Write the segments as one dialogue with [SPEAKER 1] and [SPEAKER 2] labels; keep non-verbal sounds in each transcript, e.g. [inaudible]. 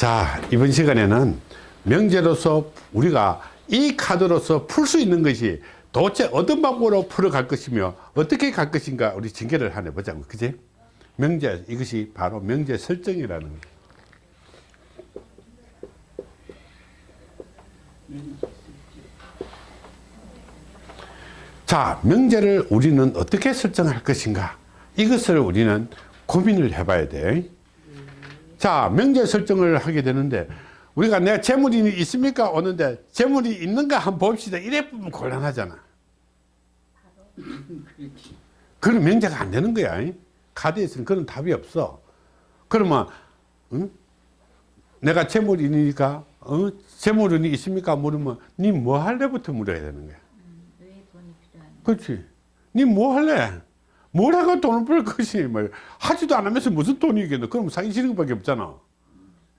[SPEAKER 1] 자 이번 시간에는 명제로서 우리가 이 카드로서 풀 수 있는 것이 도대체 어떤 방법으로 풀어갈 것이며 어떻게 갈 것인가 우리 징계를 하나 보자고 그지? 명제 이것이 바로 명제 설정이라는 거예요. 자 명제를 우리는 어떻게 설정할 것인가? 이것을 우리는 고민을 해봐야 돼 자 명제 설정을 하게 되는데 우리가 내가 재물이 있습니까? 오는데 재물이 있는가 한번 봅시다. 이래 보면 곤란하잖아. 그런 명제가 안 되는 거야. 카드에서는 그런 답이 없어. 그러면 응? 내가 재물이 있으니까 어? 재물은 있습니까? 물으면 니 뭐 할래부터 물어야 되는 거야.
[SPEAKER 2] 왜 돈이 필요한지
[SPEAKER 1] 그렇지. 니 뭐 할래? 뭘 하고 돈을 벌 것이 뭐 하지도 않으면서 무슨 돈이 있겠노? 그럼 사기 싫은 것밖에 없잖아.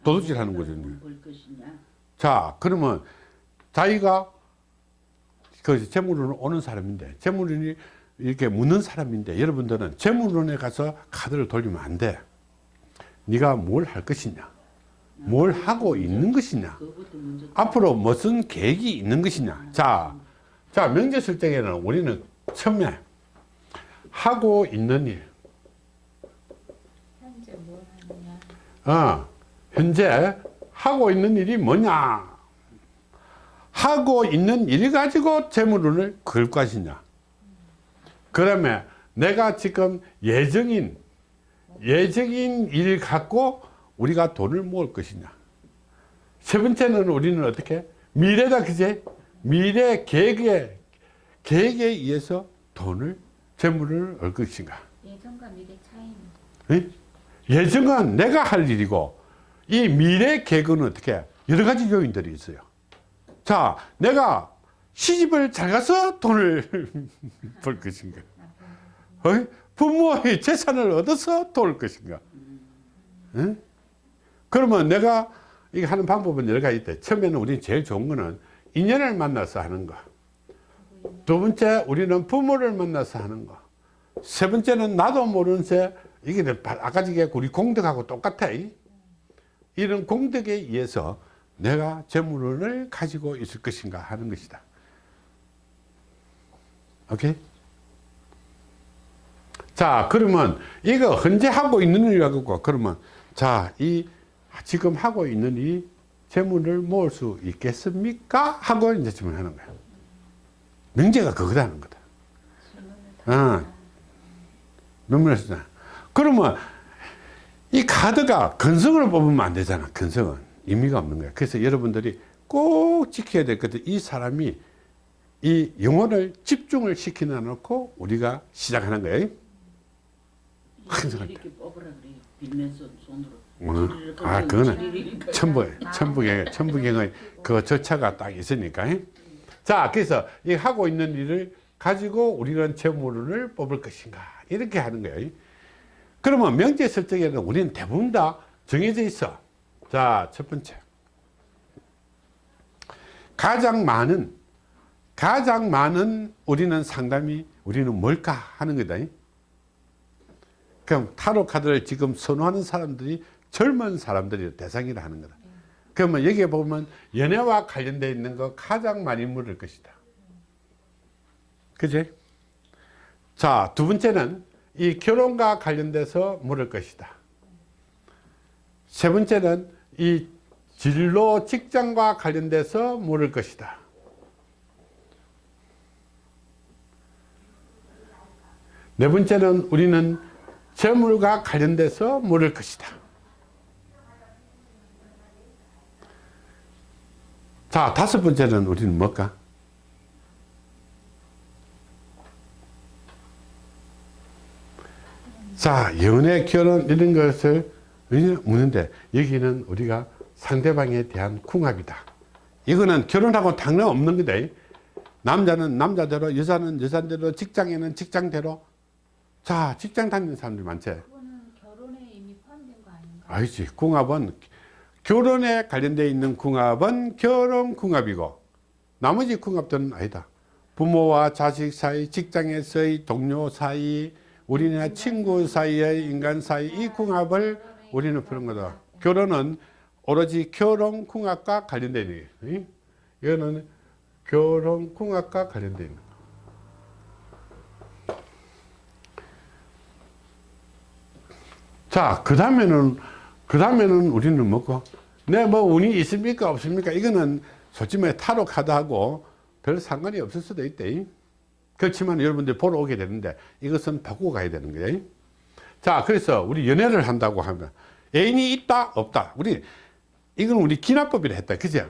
[SPEAKER 1] 도둑질 하는 거죠.
[SPEAKER 2] 볼 것이냐
[SPEAKER 1] 자, 그러면 자기가 그 재물원을 오는 사람인데 재물원이 이렇게 묻는 사람인데 여러분들은 재물원에 가서 카드를 돌리면 안 돼. 네가 뭘 할 것이냐? 뭘 하고 있는 것이냐? 앞으로 무슨 계획이 있는 것이냐 자, 자 명제 설정에는 우리는 처음에 하고 있는 일.
[SPEAKER 2] 현재 뭘 하느냐?
[SPEAKER 1] 어, 현재 하고 있는 일이 뭐냐? 하고 있는 일 가지고 재물운을 그을 것이냐? 그러면 내가 지금 예정인 예정인 일 갖고 우리가 돈을 모을 것이냐? 세 번째는 우리는 어떻게? 미래다 그제? 미래 계획에 계획에 의해서 돈을 재물을 얻을 것인가?
[SPEAKER 2] 예전과 미래 차이는?
[SPEAKER 1] 예? 예정은 내가 할 일이고 이 미래 계획은 어떻게 여러 가지 요인들이 있어요. 자 내가 시집을 잘 가서 돈을 [laughs] 벌 것인가? 어? 부모의 재산을 얻어서 도울 것인가? 예? 그러면 내가 이거 하는 방법은 여러 가지 있대. 처음에는 우리 제일 좋은 거는 인연을 만나서 하는 거 두 번째 우리는 부모를 만나서 하는 거 세 번째는 나도 모르는 새 이게 아까 전에 우리 공덕하고 똑같아 이런 공덕에 의해서 내가 재물을 가지고 있을 것인가 하는 것이다 오케이 자 그러면 이거 현재 하고 있는 일이라고 그러면 자 이 지금 하고 있는 이 재물을 모을 수 있겠습니까? 하고 이제 질문하는 거야. 명제가 그거다는 거다. 어. 눈물을 쓰잖아. 그러면 이 카드가 근성으로 뽑으면 안 되잖아. 근성은. 의미가 없는 거야. 그래서 여러분들이 꼭 지켜야 될 것은 이 사람이 이 영혼을 집중을 시키나 놓고 우리가 시작하는 거예요. 항상
[SPEAKER 2] 이렇게 뽑으라 그래요 빌면서 손으로
[SPEAKER 1] 어, 아, 그거는 천부, 천부경, 천부경의 그 절차가 딱 있으니까. 자, 그래서 이 하고 있는 일을 가지고 우리는 재물을 뽑을 것인가. 이렇게 하는 거예요. 그러면 명제 설정에는 우리는 대부분 다 정해져 있어. 자, 첫 번째. 가장 많은, 가장 많은 우리는 상담이 우리는 뭘까 하는 거다. 그럼 타로 카드를 지금 선호하는 사람들이 젊은 사람들이 대상이라 하는 거다. 그러면 여기에 보면 연애와 관련되어 있는 거 가장 많이 물을 것이다. 그지? 자, 두 번째는 이 결혼과 관련돼서 물을 것이다. 세 번째는 이 진로 직장과 관련돼서 물을 것이다. 네 번째는 우리는 재물과 관련돼서 물을 것이다. 자, 다섯 번째는 우리는 뭘까? 자, 연애, 결혼 이런 것을 묻는데 여기는 우리가 상대방에 대한 궁합이다. 이거는 결혼하고 당연 없는 거다. 남자는 남자대로, 여자는 여자대로, 직장에는 직장대로. 자, 직장 다니는 사람들 많지?
[SPEAKER 2] 그거는 결혼에 이미 포함된 거 아닌가
[SPEAKER 1] 아니지. 궁합은 결혼에 관련되어 있는 궁합은 결혼 궁합이고 나머지 궁합들은 아니다. 부모와 자식 사이, 직장에서의 동료 사이, 우리네 친구 사이의 인간 사이 이 궁합을 우리는 푸는 거다. 결혼은 오로지 결혼 궁합과 관련된 얘기예요. 이거는 결혼 궁합과 관련된 거. 자, 그 다음에는, 그 다음에는 우리는 뭐고? 내 뭐 운이 있습니까? 없습니까? 이거는 솔직히 말해 타로 카드하고 별 상관이 없을 수도 있대. 그렇지만 여러분들 보러 오게 되는데 이것은 바꾸고 가야 되는 거예요. 자, 그래서 우리 연애를 한다고 하면 애인이 있다, 없다. 우리, 이건 우리 기납법이라 했다. 그죠?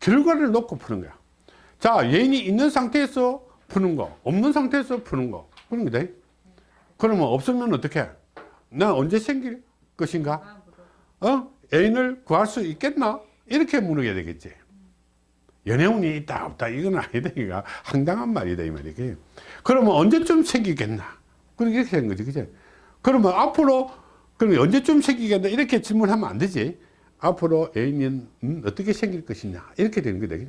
[SPEAKER 1] 결과를 놓고 푸는 거야. 자, 애인이 있는 상태에서 푸는 거, 없는 상태에서 푸는 거. 그런 거다. 그러면 없으면 어떻게? 나 언제 생길 것인가? 어? 애인을 구할 수 있겠나? 이렇게 물어야 되겠지. 연애운이 있다, 없다. 이건 아니다. 이거 황당한 말이다. 이 말이. 그러면 언제쯤 생기겠나? 그렇게 된 거지. 그죠? 그러면 앞으로, 그럼 언제쯤 생기겠나? 이렇게 질문하면 안 되지. 앞으로 애인은 음, 어떻게 생길 것이냐? 이렇게 되는 거다.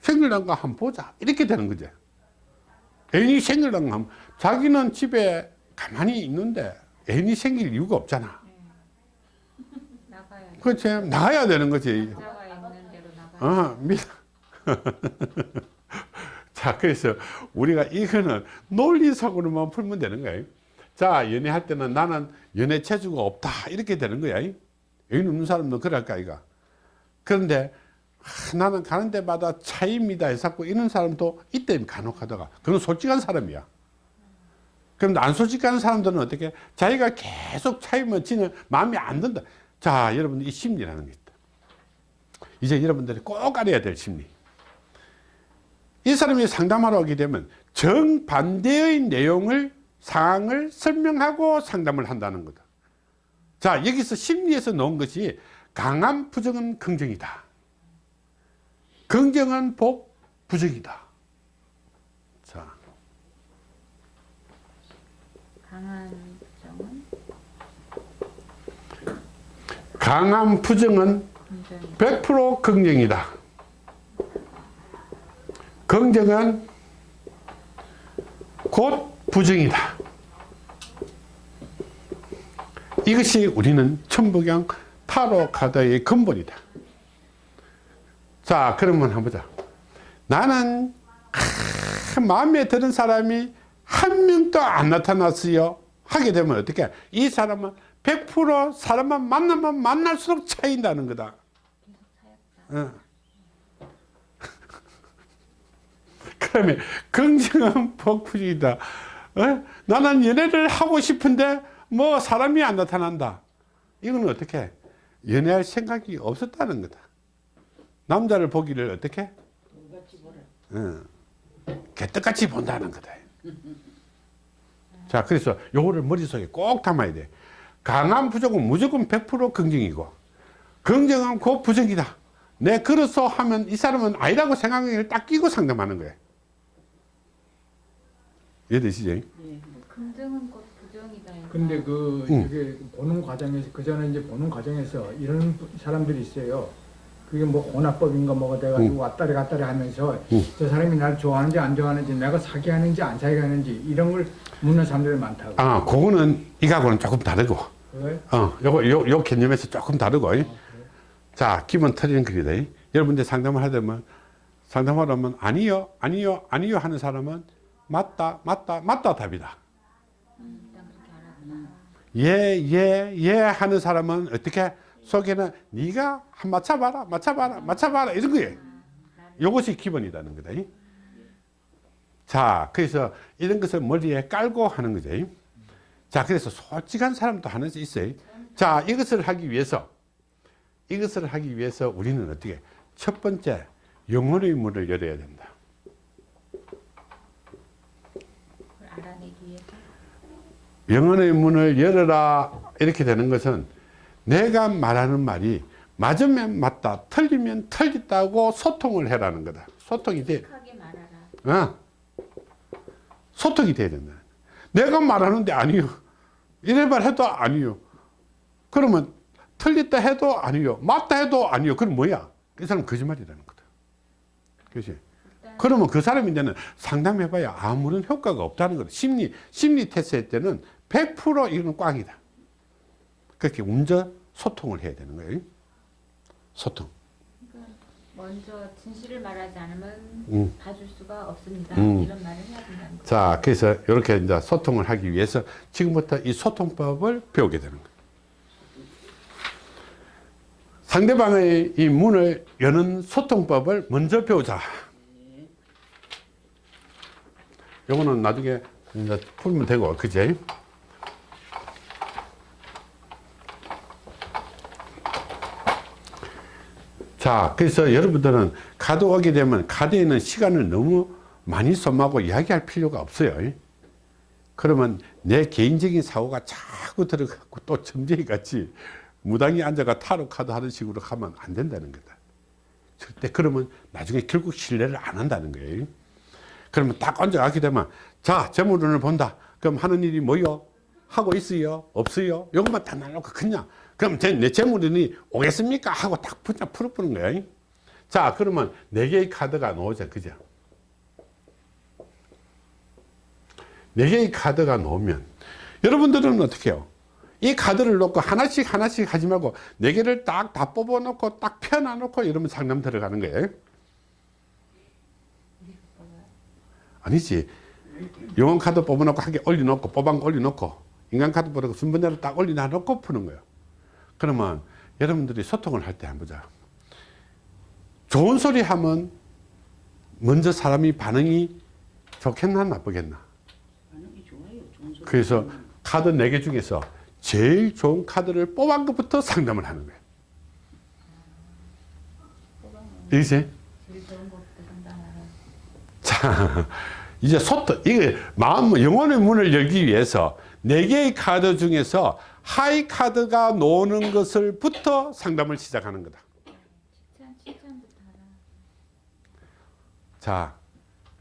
[SPEAKER 1] 생길란가 한번 보자. 이렇게 되는 거지. 애인이 생길란가 하면 자기는 집에 가만히 있는데 애인이 생길 이유가 없잖아. 그렇지. 나가야 되는 거지. 어, 믿. [laughs] 자, 그래서 우리가 이거는 논리적으로만 풀면 되는 거예요. 자, 연애할 때는 나는 연애 체주가 없다. 이렇게 되는 거야. 애인 없는 사람도 그럴까, 이가. 그런데, 아, 나는 가는 데마다 차이입니다. 해서 이런 사람도 이때 간혹 하다가. 그건 솔직한 사람이야. 그런데 안 솔직한 사람들은 어떻게? 자기가 계속 차이면 지는 마음이 안 든다. 자, 여러분들 이 심리라는 게 있다. 이제 여러분들이 꼭 알아야 될 심리. 이 사람이 상담하러 오게 되면 정반대의 내용을 상황을 설명하고 상담을 한다는 거다. 자, 여기서 심리에서 놓은 것이 강한 부정은 긍정이다. 긍정은 복, 부정이다. 자,
[SPEAKER 2] 강한 부정은
[SPEAKER 1] 강한 부정은
[SPEAKER 2] 긍정이
[SPEAKER 1] 100% 긍정이다. 긍정은 곧 부정이다. 이것이 우리는 천부경 타로 카드의 근본이다. 자, 그러면 한번 보자. 나는 아, 마음에 드는 사람이 한 명도 안 나타났어요. 하게 되면 어떻게? 이 사람은 100% 사람만 만나면 만날수록 차인다는 거다. 어. [laughs] 그러면 긍정은 복부이다. 어? 나는 연애를 하고 싶은데 뭐 사람이 안 나타난다. 이거는 어떻게? 연애할 생각이 없었다는 거다. 남자를 보기를 어떻게? 어. 개떡같이 본다는 거다. 자, 그래서 요거를 머릿속에 꼭 담아야 돼. 강한 부정은 무조건 100% 긍정이고, 긍정은 곧 부정이다. 내 그래서 하면 이 사람은 아니라고 생각을 딱 끼고 상담하는 거예요. 이해되시죠?
[SPEAKER 2] 긍정은 곧 부정이다.
[SPEAKER 3] 근데 그
[SPEAKER 1] 응.
[SPEAKER 3] 이게 보는 과정에서 그 전에 이제 보는 과정에서 이런 사람들이 있어요. 그게 뭐 혼합법인가 뭐가 돼가지고
[SPEAKER 1] 응.
[SPEAKER 3] 왔다리 갔다리 하면서
[SPEAKER 1] 응.
[SPEAKER 3] 저 사람이 나를 좋아하는지 안 좋아하는지 내가 사귀하는지 안 사귀하는지 이런 걸 묻는 사람들이 많다고.
[SPEAKER 1] 아, 그거는 이거하고는 조금 다르고,
[SPEAKER 3] 그래?
[SPEAKER 1] 어, 요거, 요, 요 개념에서 조금 다르고, 자, 기본 틀리는 글이다. 여러분들 상담을 하려면, 상담하려면, 아니요, 아니요, 아니요 하는 사람은, 맞다, 맞다, 맞다 답이다.
[SPEAKER 2] 음.
[SPEAKER 1] 예, 예, 예 하는 사람은 어떻게 속에는 네가 한 맞춰봐라, 맞춰봐라, 맞춰봐라 이런 거예요. 이것이 기본이라는 거다. 자, 그래서 이런 것을 머리에 깔고 하는 거죠. 자, 그래서 솔직한 사람도 하는 수 있어요. 자, 이것을 하기 위해서, 이것을 하기 위해서 우리는 어떻게? 첫 번째, 영혼의 문을 열어야 된다. 영혼의 문을 열어라 이렇게 되는 것은 내가 말하는 말이 맞으면 맞다 틀리면 틀렸다고 소통을 해라는 거다. 소통이 돼. 어. 소통이 돼야 된다. 내가 말하는데 아니요. 이래 말 해도 아니요. 그러면 틀렸다 해도 아니요. 맞다 해도 아니요. 그럼 뭐야? 이 사람 거짓말이라는 거다. 그렇지? 그러면 그 사람이 이제는 상담해봐야 아무런 효과가 없다는 거다. 심리, 심리 테스트 할 때는 100% 이건 꽝이다. 그렇게 운전 소통을 해야 되는 거예요. 소통.
[SPEAKER 2] 그러니까 먼저 진실을 말하지 않으면
[SPEAKER 1] 음.
[SPEAKER 2] 봐줄 수가 없습니다.
[SPEAKER 1] 음.
[SPEAKER 2] 이런 말을 해야 된다는 거.
[SPEAKER 1] 자, 그래서 이렇게 이제 소통을 하기 위해서 지금부터 이 소통법을 배우게 되는 거예요. 상대방의 이 문을 여는 소통법을 먼저 배우자. 요거는 나중에 이제 풀면 되고, 그제? 자, 그래서 여러분들은 카드 오게 되면 카드에 는 시간을 너무 많이 소모하고 이야기할 필요가 없어요. 그러면 내 개인적인 사고가 자꾸 들어가고 또 점쟁이 같이 무당이 앉아가 타로 카드 하는 식으로 하면 안 된다는 거다. 절대 그러면 나중에 결국 신뢰를 안 한다는 거예요. 그러면 딱 앉아가게 되면 자, 재물운을 본다. 그럼 하는 일이 뭐요? 하고 있어요? 없어요? 요것만 다 날놓고 그냥 그럼 제, 내 재물운이 오겠습니까? 하고 딱 풀어보는 거예요. 자, 그러면 네 개의 카드가 나오죠. 그죠? 네 개의 카드가 나오면 여러분들은 어떻게 해요? 이 카드를 놓고 하나씩 하나씩 하지 말고 네 개를 딱 다 뽑아 놓고 딱 펴놔 놓고 이러면 상담 들어가는 거예요. 아니지. 영혼 카드 뽑아 놓고 한개 올려 놓고 뽑은 거 올려 놓고 인간 카드 뽑아 놓고 순번대로 딱 올려 놓고 푸는 거예요. 그러면 여러분들이 소통을 할 때 한번 보자. 좋은 소리 하면 먼저 사람이 반응이 좋겠나 나쁘겠나?
[SPEAKER 4] 반응이 좋아요. 좋은 소리.
[SPEAKER 1] 그래서 카드 4개 중에서 제일 좋은 카드를 뽑은 것부터 상담을 하는 거예요. 이제
[SPEAKER 2] 제일 좋은 것부터 상담하라.
[SPEAKER 1] 자, 이제 소통, 이게 마음, 영혼의 문을 열기 위해서 네 개의 카드 중에서 high 카드가 노는 것을부터 상담을 시작하는 거다. 자,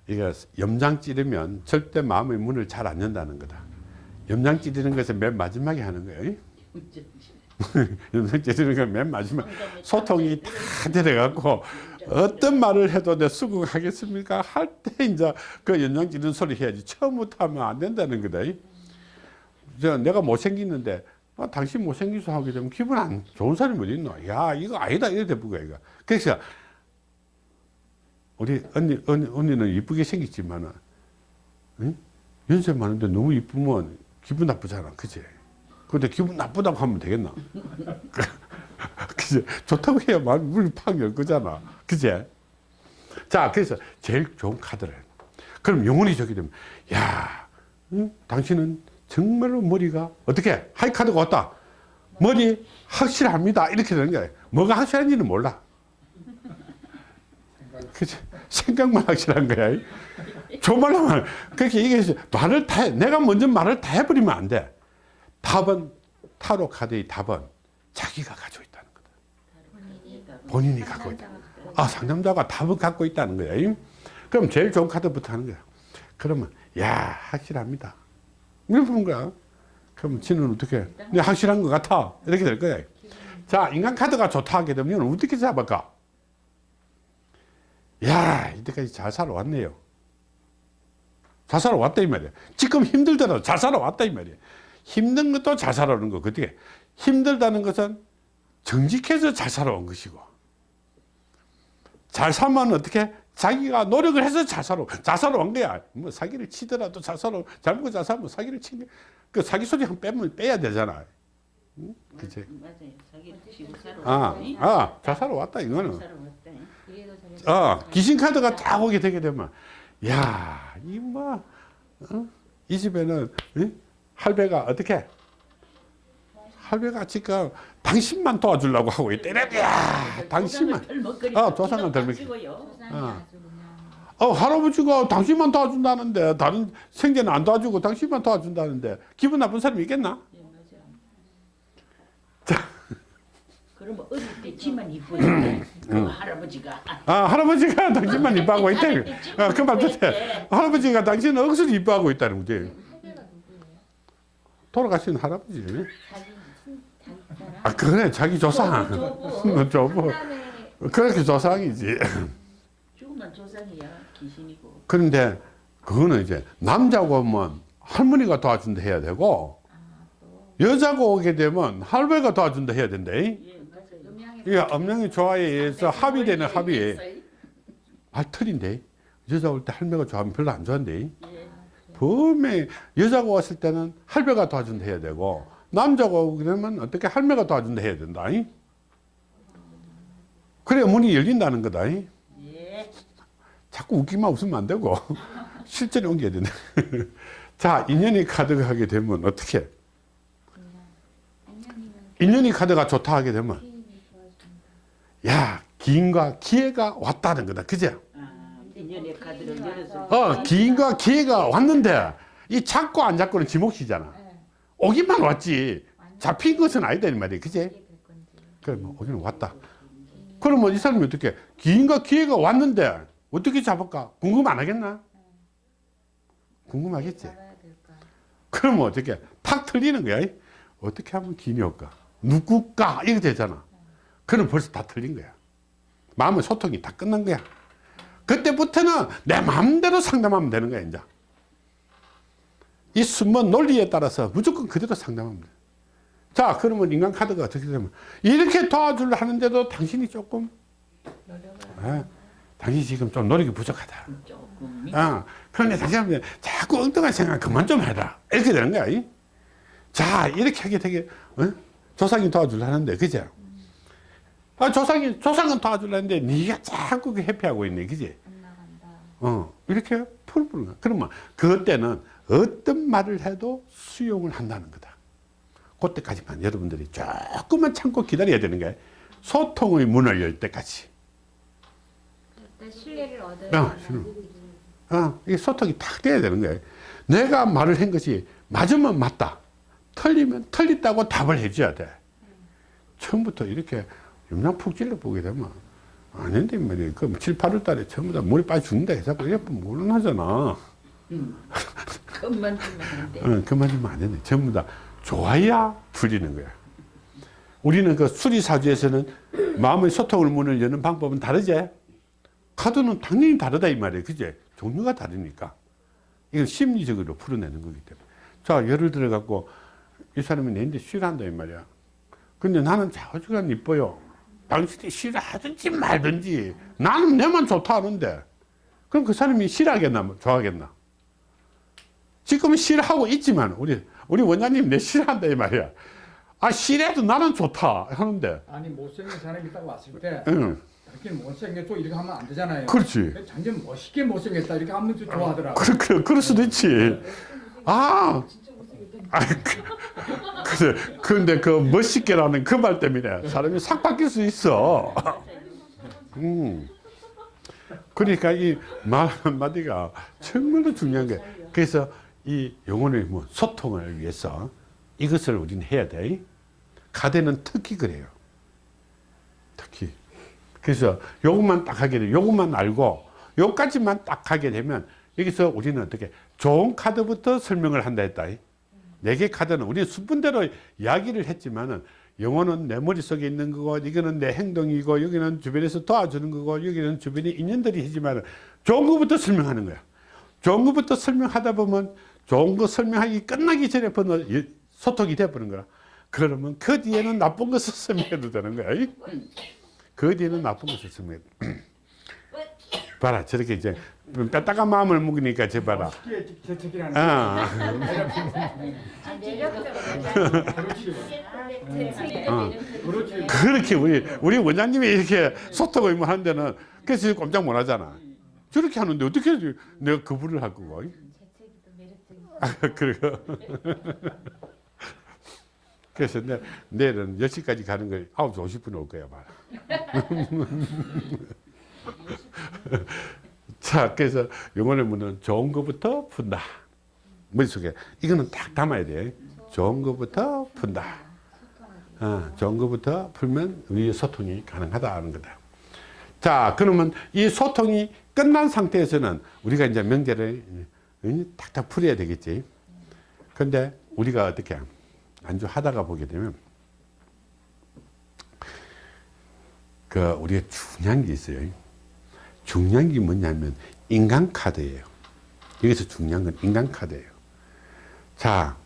[SPEAKER 1] 이거 염장 찌르면 절대 마음의 문을 잘 안 연다는 거다. 염장 찌르는 것은 맨 마지막에 하는 거예요. [laughs] 염장 찌르는 건 맨 마지막. 소통이 다 들어가고 어떤 말을 해도 내 수긍하겠습니까? 할 때 이제 그 연장 찌르는 소리 해야지. 처음부터 하면 안 된다는 거다. 저 내가 못생겼는데 아, 당신 못생겨서 하게 되면 기분 안 좋은 사람이 어디 있노? 야 이거 아니다 이래 대부가 이거. 그래서 우리 언니, 언니 언니는 이쁘게 생겼지만은 응? 연세 많은데 너무 이쁘면 기분 나쁘잖아, 그지? 근데 기분 나쁘다고 하면 되겠나? [laughs] 그지? 좋다고 해야 말 문이 팍 열 거잖아, 그지? 자, 그래서 제일 좋은 카드를. 그럼 영혼이 저기 되면, 야, 응? 당신은 정말로 머리가 어떻게 하이 카드가 왔다. 머리 확실합니다. 이렇게 되는 거야. 뭐가 확실한지는 몰라. 그치? 생각만 확실한 거야. 정말로 말, 그렇게 얘기해서 말을 다, 해. 내가 먼저 말을 다 해버리면 안 돼. 답은, 타로 카드의 답은 자기가 가지고 있다는 거다.
[SPEAKER 2] 본인이
[SPEAKER 1] 갖고 있다. 아, 상담자가 답을 갖고 있다는 거야. 그럼 제일 좋은 카드부터 하는 거야. 그러면, 야, 확실합니다. 이렇게 보는 거야. 그럼 지는 어떻게, 네, 확실한 것 같아. 이렇게 될 거야. 자, 인간 카드가 좋다 하게 되면 어떻게 잡을까? 야, 이때까지 잘 살아왔네요. 잘 살아왔다 이 말이야. 지금 힘들더라도 잘 살아왔다 이 말이야. 힘든 것도 잘 살아오는 거. 어떻게? 힘들다는 것은 정직해서 잘 살아온 것이고 잘 살면 어떻게? 자기가 노력을 해서 잘 살아. 잘 살아온 거야. 뭐 사기를 치더라도 잘 살아. 잘 먹고 잘 살면 사기를 치는 그 사기 소리 한 빼면 빼야 되잖아. 응? 그치?
[SPEAKER 4] 맞아요. 자기를 치고
[SPEAKER 1] 아,
[SPEAKER 4] 아,
[SPEAKER 1] 잘 살아왔다 이거는.
[SPEAKER 2] 저래도
[SPEAKER 1] 어, 귀신 카드가 딱 오게 되게 되면, 야, 이 뭐, 어? 이 집에는, 응? 할배가 어떻게? 할배가 지금 당신만 도와주려고 하고 있대. 야, 당신만. 어, 조상을 덜 먹기.
[SPEAKER 4] 요
[SPEAKER 2] 조상이
[SPEAKER 1] 어.
[SPEAKER 2] 아주 그냥
[SPEAKER 1] 어, 할아버지가 당신만 도와준다는데, 다른 생제는 안 도와주고 당신만 도와준다는데, 기분 나쁜 사람이 있겠나?
[SPEAKER 4] 예, 맞아. [laughs] 그러면 어릴 때 지만 이쁘니까 그 할아버지가
[SPEAKER 1] 아, 할아버지가 당신만 이뻐하고. 어, 그말 뜻해. 할아버지가 당신은 억수로 이뻐하고 있다는 거지. 돌아가신 할아버지. 아, 그래, 자기 조상.
[SPEAKER 4] 조부.
[SPEAKER 1] 조부.
[SPEAKER 2] 사람의
[SPEAKER 1] 그렇게 조상이지.
[SPEAKER 4] 죽으면 조상이야 귀신이고.
[SPEAKER 1] 그런데 그거는 이제 남자고 오면 할머니가 도와준다 해야 되고
[SPEAKER 2] 아, 또
[SPEAKER 1] 여자가 오게 되면 할배가 도와준다 해야 된다.
[SPEAKER 4] 예 맞아요.
[SPEAKER 2] 음양에
[SPEAKER 1] 이 음량의 조화에 의해서 합의되는 합의. 아, 틀린데. 여자 올 때 할매가 좋아하면 별로 안 좋아한대. 분명히 여자가 왔을 때는 할배가 도와준다 해야 되고, 남자가 오고 그러면 어떻게 할매가 도와준다 해야 된다. 그래 문이 열린다는 거다.
[SPEAKER 4] 예.
[SPEAKER 1] 자꾸 웃기만 웃으면 안 되고, [laughs] 실전에 옮겨야 된다. [laughs] 자, 인연이 카드가 하게 되면 어떻게? 인연이 카드가 좋다 하게 되면. 야, 기인과 기회가 왔다는 거다. 그죠?
[SPEAKER 4] 아. 어,
[SPEAKER 1] 기인과 기회가 왔는데, 이 잡고 안 잡고는 지 몫이잖아.
[SPEAKER 2] 네.
[SPEAKER 1] 오기만 왔지. 잡힌 것은 아니다, 이 말이야.
[SPEAKER 2] 될 건지.
[SPEAKER 1] 그러면 오기는 왔다. 그러면 이 사람이 어떻게, 기인과 기회가 왔는데, 어떻게 잡을까? 궁금 안 하겠나? 궁금하겠지?
[SPEAKER 2] 잡아야 될까?
[SPEAKER 1] 그러면 어떻게, 탁 틀리는 거야. 어떻게 하면 기인이 올까? 누굴까? 이거 되잖아. 그럼 벌써 다 틀린 거야. 마음의 소통이 다 끝난 거야. 그때부터는 내 마음대로 상담하면 되는 거야, 이제. 이 숨은 논리에 따라서 무조건 그대로 돼. 자, 그러면 인간 카드가 어떻게 되면 이렇게 도와주려 하는데도 당신이 조금, 아, 당신이 지금 좀 노력이 부족하다.
[SPEAKER 4] 조금
[SPEAKER 1] 아, 그런데 당신은 자꾸 엉뚱한 생각 그만 좀 해라. 이렇게 되는 거야. 이? 자, 이렇게 하게 되게, 어? 조상이 도와주려 하는데, 그죠? 아, 조상이, 조상은 도와주려 하는데, 네가 자꾸 그 회피하고 있네, 그지? 어, 이렇게 풀어보는 거야. 그러면 그때는 어떤 말을 해도 수용을 한다는 거다. 그때까지만 여러분들이 조금만 참고 기다려야 되는 거야. 소통의 문을 열 때까지.
[SPEAKER 2] 그때 신뢰를 얻어야
[SPEAKER 1] 아,
[SPEAKER 2] 된다.
[SPEAKER 1] 어, 이게 소통이 탁 돼야 되는 거예요. 내가 말을 한 것이 맞으면 맞다. 틀리면 틀렸다고 답을 해줘야 돼. 처음부터 이렇게 염장 푹 찔러 보게 되면 아닌데 말이야. 그 7, 8월 달에 전부 다 물이 빠져 죽는다 해서 예쁘면 물론하잖아. [laughs]
[SPEAKER 4] 그만 주면 안 돼.
[SPEAKER 1] 어, 그만 하면 안 되네. 전부 다 좋아야 풀리는 거야. 우리는 그 수리사주에서는 마음의 소통을 문을 여는 방법은 다르지? 카드는 당연히 다르다 이 말이에요. 그제? 종류가 다르니까. 이걸 심리적으로 풀어내는 거기 때문에. 자, 예를 들어 갖고 이 사람이 내인데 싫어한다 이 말이야. 근데 나는 좌우지간 이뻐요. 당신이 싫어하든지 말든지 나는 내만 좋다 하는데 그럼 그 사람이 싫어하겠나 좋아하겠나? 지금은 싫어하고 있지만 우리 우리 원장님 내 싫어한다 이 말이야. 아 싫어도 나는 좋다 하는데
[SPEAKER 3] 아니 못생긴 사람이 딱 왔을 때
[SPEAKER 1] 응
[SPEAKER 3] 당신 못생겼고 이렇게 하면 안 되잖아요.
[SPEAKER 1] 그렇지.
[SPEAKER 3] 당신 멋있게 못생겼다 이렇게 하면 좀 좋아하더라고.
[SPEAKER 1] 그래 그래 그럴 수도 있지. 아. 아, 그, 그래. 근데 그 멋있게라는 그 말 때문에 사람이 싹 바뀔 수 있어. 음. 그러니까 이 말 한마디가 정말로 중요한 게 그래서 이 영혼의 뭐 소통을 위해서 이것을 우리는 해야 돼. 가대는 특히 그래요. 특히. 그래서 요것만 딱 하게 돼. 요것만 알고 요까지만 딱 하게 되면 여기서 우리는 어떻게 좋은 카드부터 설명을 한다 했다. 네 개 카드는 우리 수분대로 이야기를 했지만은 영혼은 내 머릿속에 있는 거고 이거는 내 행동이고 여기는 주변에서 도와주는 거고 여기는 주변에 인연들이 있지만 좋은 것부터 설명하는 거야. 좋은 것부터 설명하다 보면 좋은 거 설명하기 끝나기 전에 번호 소통이 돼버린 거야. 그러면 그 뒤에는 나쁜 것을 [laughs] 설명해도 되는 거야. 그 뒤에는 나쁜 것을 설명해. [clears throat] 봐라 저렇게 이제 뺐다가 마음을 먹으니까 저 봐라. 아. 어. 그렇게 우리 우리 원장님이 이렇게 소통을 뭐 하는 데는 그래서 꼼짝 못 하잖아. 저렇게 하는데 어떻게 내가 거부를 할 거고? [laughs] 그리고 [laughs] 그래서 내, 내일은 10시까지 가는 걸 9시 50분에 올 거야, 봐라. [laughs] 자, 그래서 영혼의 문은 좋은 것부터 푼다. 머릿속에. 이거는 딱 담아야 돼. 좋은 것부터 푼다. 어, 좋은 것부터 풀면 우리의 소통이 가능하다는 거다. 자, 그러면 이 소통이 끝난 상태에서는 우리가 이제 명제를 응, 탁탁 풀어야 되겠지. 근데 우리가 어떻게 안주하다가 보게 되면 그 우리가 중요한 게 있어요. 중요한 게 뭐냐면 인간 카드예요. 여기서 중요한 건 인간 카드예요. 자,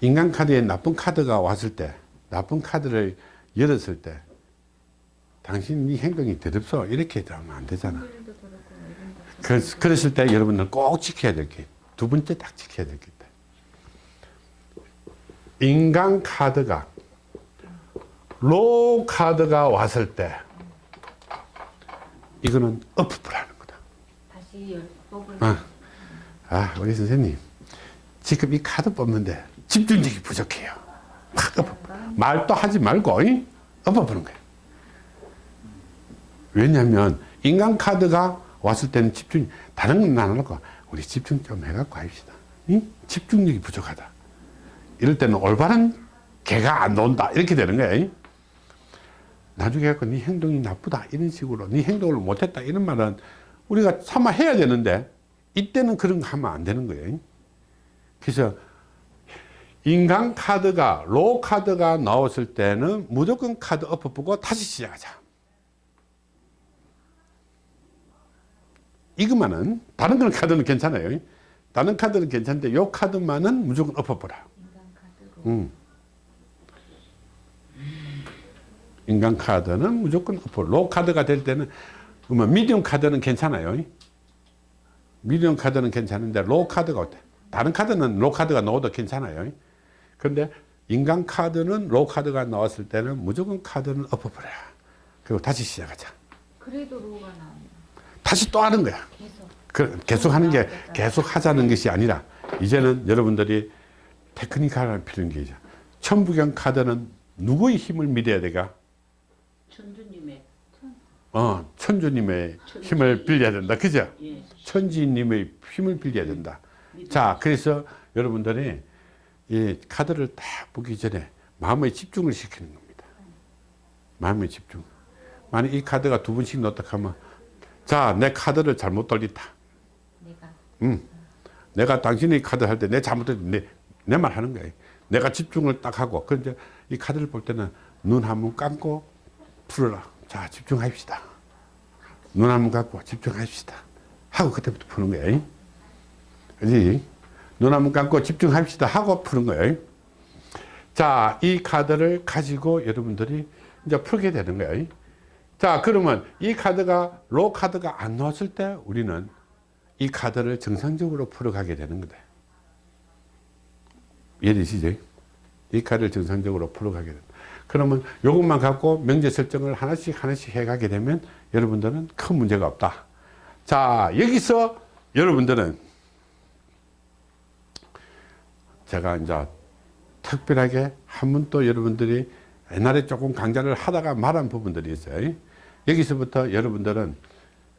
[SPEAKER 1] 인간 카드에 나쁜 카드가 왔을 때, 나쁜 카드를 열었을 때, 당신 네 행동이 더럽소 이렇게 하면 안 되잖아 그랬을 때 여러분들 꼭 지켜야 될 게 두 번째 딱 지켜야 될게 있다 인간 카드가 low 카드가 왔을 때 이거는 엎으라는 거다
[SPEAKER 2] 다시 열 뽑을
[SPEAKER 1] 아, 아, 우리 선생님. 지금 이 카드 뽑는데 집중력이 부족해요. 말도 하지 말고, 이? 엎어보는 거예요. 왜냐면, 인간 카드가 왔을 때는 집중, 다른 건안 하고, 우리 집중 좀 해갖고 합시다. 이? 집중력이 부족하다. 이럴 때는 올바른 개가 안 나온다. 이렇게 되는. 이? 나중에 갖고 네 행동이 나쁘다. 이런 식으로, 네 행동을 못했다. 이런 말은 우리가 참아 해야 되는데, 이때는 그런 거 하면 안 되는 거예요. 그래서 인간 카드가 로 카드가 나왔을 때는 무조건 카드 엎어보고 다시 시작하자. 이것만은 다른 그런 카드는 괜찮아요. 다른 카드는 괜찮은데 요 카드만은 무조건 엎어보라. 음. 인간 카드는 무조건 엎어. low 카드가 될 때는 그러면 medium 카드는 괜찮아요. medium 카드는 괜찮은데 low 카드가 어때? 다른 카드는 low 카드가 나와도 괜찮아요. 그런데 인간 카드는 low 카드가 나왔을 때는 무조건 카드는 엎어버려. 그리고 다시 시작하자.
[SPEAKER 2] 그래도 low가 나오네.
[SPEAKER 1] 다 시 또 하는 거야.
[SPEAKER 2] 계속.
[SPEAKER 1] 그 계속 하는 게 계속 하자는 것이 아니라 이제는 여러분들이 테크니컬한 필요한 게 이제 천부경 카드는 누구의 힘을 믿어야 돼가?
[SPEAKER 4] 천주님의
[SPEAKER 1] 어, 천주님의
[SPEAKER 4] 천지.
[SPEAKER 1] 힘을 빌려야 된다. 그죠?
[SPEAKER 4] 예.
[SPEAKER 1] 천지님의 힘을 빌려야 된다. 자, 그래서 여러분들이 이 카드를 딱 보기 전에 마음의 집중을 시키는 겁니다. 마음의 집중. 만약 이 카드가 두 번씩 넣었다 하면 자, 내 카드를 잘못 돌렸다.
[SPEAKER 2] 내가
[SPEAKER 1] 음. 내가 당신이 카드 할 때 내 잘못했 내, 내 말 하는 거예요. 내가 집중을 딱 하고, 그런데 이 카드를 볼 때는 눈 한 번 감고 풀어라. 자, 집중합시다. 눈 한 번 감고 집중합시다. 하고 그때부터 푸는 거예요. 그지? 눈 한 번 감고 집중합시다. 하고 푸는 거예요. 자, 이 카드를 가지고 여러분들이 이제 풀게 되는 거예요. 자, 그러면 이 카드가 로 카드가 안 나왔을 때 우리는 이 카드를 정상적으로 풀어가게 되는 거다. 이해되시죠? 이 카드를 정상적으로 풀어가게 된다. 그러면 이것만 갖고 명제 설정을 하나씩 하나씩 해가게 되면 여러분들은 큰 문제가 없다. 자, 여기서 여러분들은 제가 이제 특별하게 한 번 또 여러분들이 옛날에 조금 강좌를 하다가 말한 부분들이 있어요. 여기서부터 여러분들은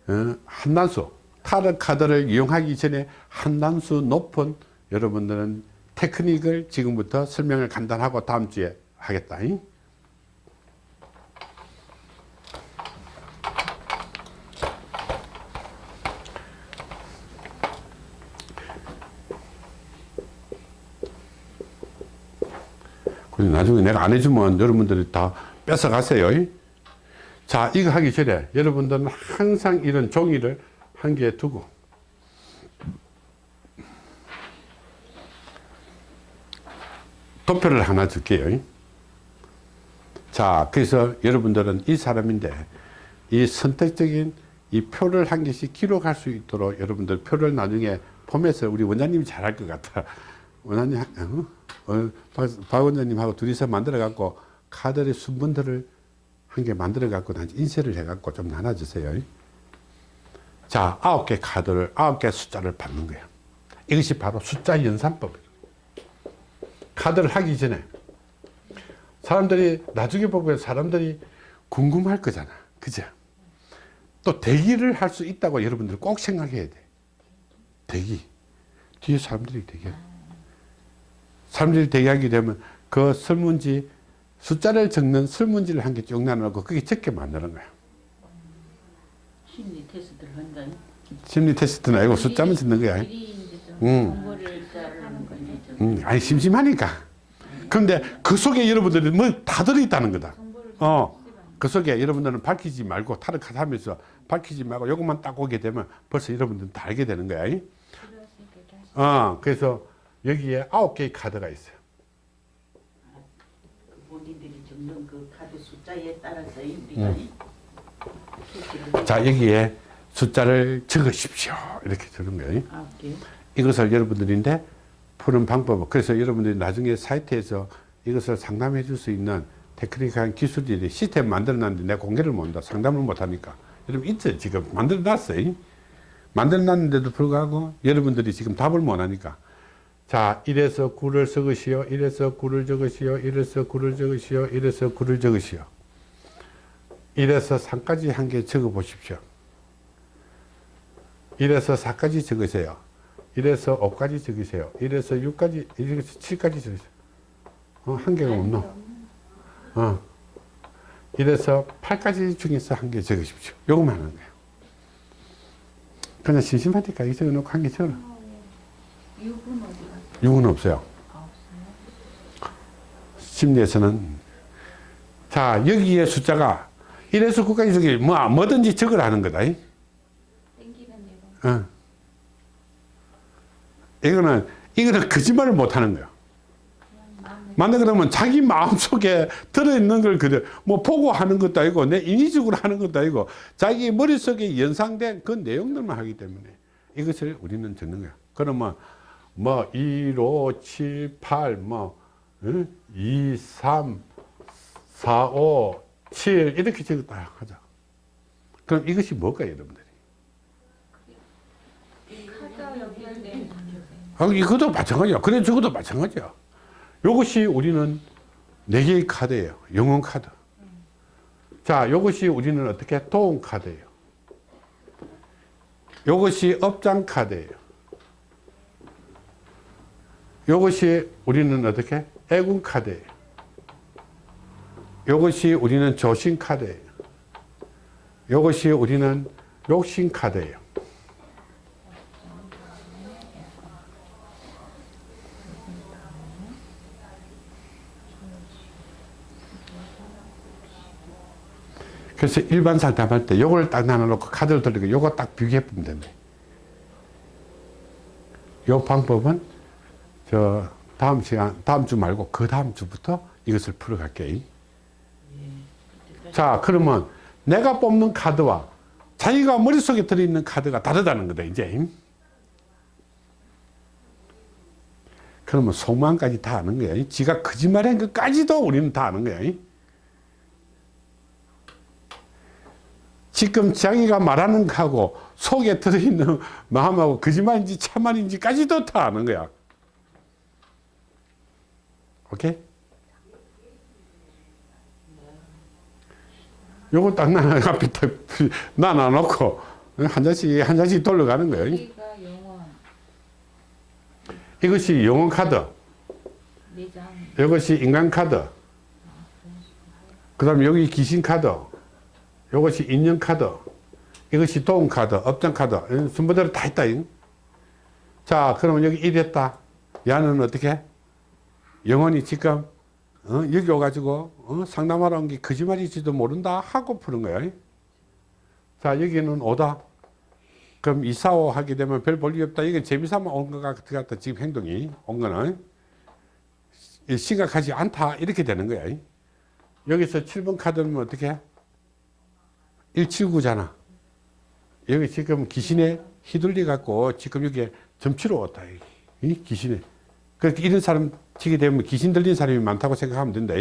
[SPEAKER 1] 어, 한단수 타르 카드를 이용하기 전에 한 단수 높은 여러분들은 테크닉을 지금부터 설명을 간단하고 다음 주에 하겠다. 나중에 내가 안 해주면 여러분들이 다 뺏어가세요. 자, 이거 하기 전에 여러분들은 항상 이런 종이를 한 개 두고 도표를 하나 줄게요. 자, 그래서 여러분들은 이 사람인데 이 선택적인 이 표를 한 개씩 기록할 수 있도록 여러분들 표를 나중에 보면서 우리 원장님이 잘할 것 같아. 원장님, 어? 어, 박, 박 원장님하고 둘이서 만들어 갖고 카드의 순번들을 한 개 만들어 갖고 난 인쇄를 해 갖고 좀 나눠 주세요. 자, 아홉 개 카드를 아홉 개 숫자를 받는 거예요. 이것이 바로 숫자 연산법이에요. 카드를 하기 전에 사람들이 나중에 보면 사람들이 궁금할 거잖아. 그죠? 또 대기를 할 수 있다고 여러분들 꼭 생각해야 돼. 대기. 뒤에 사람들이 대기해. 사람들이 대기하게 되면 그 설문지 숫자를 적는 설문지를 한 개 쭉 나눠놓고 그게 적게 만드는 거야.
[SPEAKER 4] 심리 테스트를 한다.
[SPEAKER 1] 심리 테스트는 아니고 숫자만 적는 거야. 음. 음, 아니 심심하니까. 그런데 그 속에 여러분들이 뭐다 들어있다는 거다. 어. 그 속에 여러분들은 밝히지 말고 타르카드 하면서 밝히지 말고 요것만 딱 오게 되면 벌써 여러분들은 다 알게 되는 거야. 어, 그래서 여기에 아홉 개의 카드가 있어요.
[SPEAKER 4] 적는 그 카드 숫자에 따라서 우리가
[SPEAKER 1] 음. 자, 여기에 숫자를 적으십시오. 이렇게 주는 거예요.
[SPEAKER 4] 아?
[SPEAKER 1] 이것을 여러분들인데 푸는 방법. 그래서 여러분들이 나중에 사이트에서 이것을 상담해 줄 수 있는 테크닉한 기술들이 시스템 만들어 놨는데 내가 공개를 못 한다. 상담을 못 하니까. 여러분 있죠. 지금 만들어 놨어요. 만들어 놨는데도 불구하고 여러분들이 지금 답을 못 하니까. 자, 1에서 9를 적으시오. 1에서 9를 적으시오. 1에서 9를 적으시오. 1에서 9를 적으시오. 1에서 3까지 한 개 적어 보십시오. 1에서 4까지 적으세요. 1에서 5까지 적으세요. 1에서 6까지, 1에서 7까지 적으세요. 어, 한 개가 없노? 어. 1에서 8까지 중에서 한 개 적으십시오. 요거만 하는 거예요. 그냥 심심하니까 이 적어놓고 한 개 적어라.
[SPEAKER 2] 6은 어디 갔
[SPEAKER 1] 6은 없어요. 심리에서는. 자, 여기에 숫자가 1에서 9까지 적이 뭐, 뭐든지 거다. 이.
[SPEAKER 2] 땡기는 대로.
[SPEAKER 1] 어. 이거는, 이거는 거짓말을 못 하는 거야. 만약 그러면 자기 마음속에 들어있는 걸 그대로 뭐 보고 하는 것도 아니고 내 인위적으로 하는 것도 아니고 자기 머릿속에 연상된 그 내용들만 하기 때문에 이것을 우리는 듣는 거야. 그러면 뭐 1, 5, 7, 8, 뭐 응? 2, 3, 4, 5, 7 이렇게 적었다 하자. 그럼 이것이 뭘까요 여러분들이? 아, 이것도 마찬가지야. 그래, 저것도 마찬가지야. 이것이 우리는 네 개의 카드예요. 영혼 카드. 자, 이것이 우리는 어떻게 도움 카드예요. 이것이 업장 카드예요. 이것이 우리는 어떻게 애군 카드예요. 이것이 우리는 조신 카드예요. 이것이 우리는 욕심 카드예요. 그래서 일반 상담할 때 요걸 딱 나눠놓고 카드를 돌리고 요거 딱 비교해 보면 된다. 요 방법은 저 다음 시간, 다음 주 말고 그 다음 주부터 이것을 풀어갈게요. 자, 그러면 내가 뽑는 카드와 자기가 머릿속에 들어있는 카드가 다르다는 거다, 이제. 그러면 속마음까지 다 아는 거야. 지가 거짓말한 것까지도 우리는 다 아는 거야. 지금 자기가 말하는 거하고 속에 들어있는 마음하고 거짓말인지 참말인지까지도 다 아는 거야. 오케이? 요거 [laughs] 딱 나눠 앞에 딱 나눠놓고 한 장씩 한 장씩 돌려가는 거예요.
[SPEAKER 2] 영혼,
[SPEAKER 1] 이것이 영혼 카드, 이것이 인간 카드, 그 다음에 여기 귀신 카드, 이것이 인연 카드, 이것이 도움 카드, 업장 카드, 순서대로 다 있다. 잉? 자, 그러면 여기 이랬다. 야는 어떻게? 영혼이 지금 어? 여기 와가지고 어? 상담하러 온 게 거짓말일지도 모른다 하고 푸는 거야. 자, 여기는 오다. 그럼 이사오 하게 되면 별 볼일 없다. 이건 재미삼아 온 것 같다. 지금 행동이 온 거는 심각하지 않다. 이렇게 되는 거야. 여기서 7번 카드는 어떻게? 179잖아. 여기 지금 귀신에 휘둘리 갖고 지금 여기 점치러 왔다. 이 귀신에. 그렇게 이런 사람 치게 되면 귀신 들린 사람이 많다고 생각하면 된다.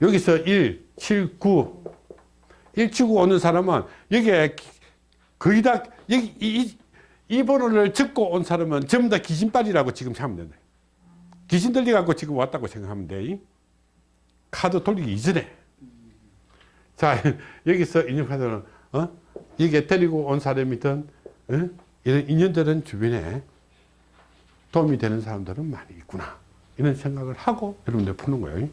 [SPEAKER 1] 여기서 1, 7, 9. 1, 7, 9 오는 사람은 여기에 거의 다 여기 이, 이 번호를 적고 온 사람은 전부 다 귀신빨이라고 지금 생각하면 된다. 귀신 들리 갖고 지금 왔다고 생각하면 돼. 카드 돌리기 이전에. 자, [laughs] 여기서 인연카드는, 어? 이게 데리고 온 사람이든, 어? 이런 인연들은 주변에 도움이 되는 사람들은 많이 있구나. 이런 생각을 하고 여러분들 푸는 거예요.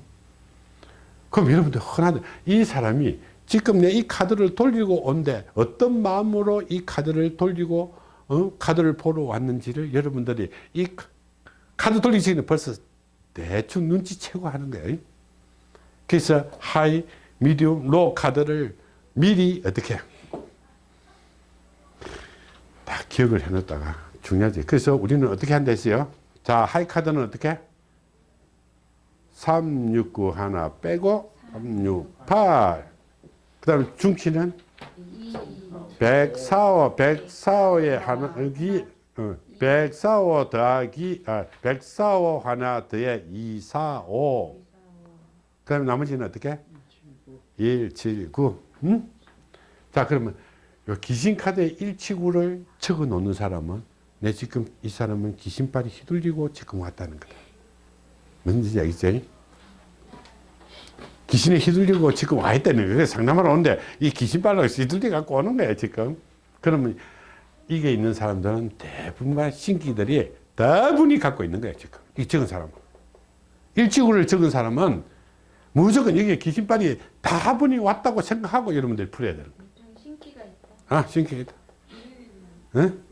[SPEAKER 1] 그럼 여러분들 흔하다. 이 사람이 지금 내 이 카드를 돌리고 온데 어떤 마음으로 이 카드를 돌리고, 어? 카드를 보러 왔는지를 여러분들이 이 카드 돌리기 전에 벌써 대충 눈치채고 하는 거예요. 그래서 하이, 미디움, 로 카드를 미리 어떻게 다 기억을 해놓다가 중요하지. 그래서 우리는 어떻게 한다 했어요? 자, 하이 카드는 어떻게? 369 하나 빼고 368. 그 다음에 중치는
[SPEAKER 2] 이
[SPEAKER 1] 백사오 백사오의 하나기 어, 백사오 더하기 아 백사오 하나 더해 이사오 그다음 나머지는 어떻게 179 음? 자 그러면 요 귀신 카드에 179를 적어 놓는 사람은 내 지금 이 사람은 귀신발이 휘둘리고 지금 왔다는 거다 뭔지 알겠지? 귀신에 휘둘리고 지금 와 있다는. 그래서 상담하러 오는데 이 귀신발로 휘둘리 갖고 오는 거예요, 지금. 그러면 이게 있는 사람들은 대부분의 신기들이 다분히 갖고 있는 거예요, 지금. 이 적은 사람은. 일치구를 적은 사람은 무조건 여기에 귀신발이 다분히 왔다고 생각하고 여러분들이 풀어야 되는.
[SPEAKER 2] 좀 신기가 있다.
[SPEAKER 1] 아, 신기하다. 응?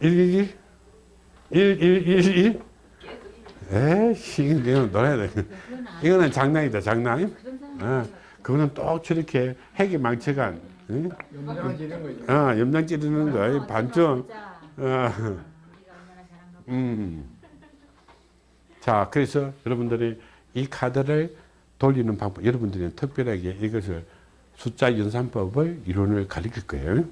[SPEAKER 1] 111? 1111? 에이씨, 이건 놀아야 돼.
[SPEAKER 2] 그건 안
[SPEAKER 1] 이거는 장난이다, 장난. 어, 그거는 또 저렇게 핵이 망쳐간, 응?
[SPEAKER 3] 염장을 지는 거죠.
[SPEAKER 1] 어, 염장 찌르는 거, 반점.
[SPEAKER 2] 보자.
[SPEAKER 1] 어. [laughs] 음. 자, 그래서 여러분들이 이 카드를 돌리는 방법, 여러분들이 특별하게 이것을 숫자 연산법을 이론을 가르칠 거예요.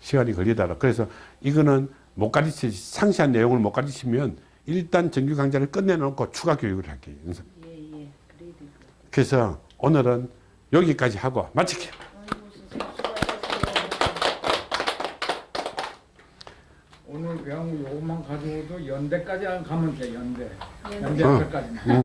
[SPEAKER 1] 시간이 걸리더라. 그래서 이거는 못 가르치, 상세한 내용을 못 가르치면 일단 정규 강좌를 끝내놓고 추가 교육을 할게요.
[SPEAKER 4] 예, 예. 그래야 될것 같아요.
[SPEAKER 1] 그래서 오늘은 여기까지 하고
[SPEAKER 4] 마칠게요.
[SPEAKER 3] 오늘 배운 요것만 가지고도 연대까지 가면 돼 연대.
[SPEAKER 2] 예.
[SPEAKER 3] 연대
[SPEAKER 1] 어.
[SPEAKER 3] 앞에까지.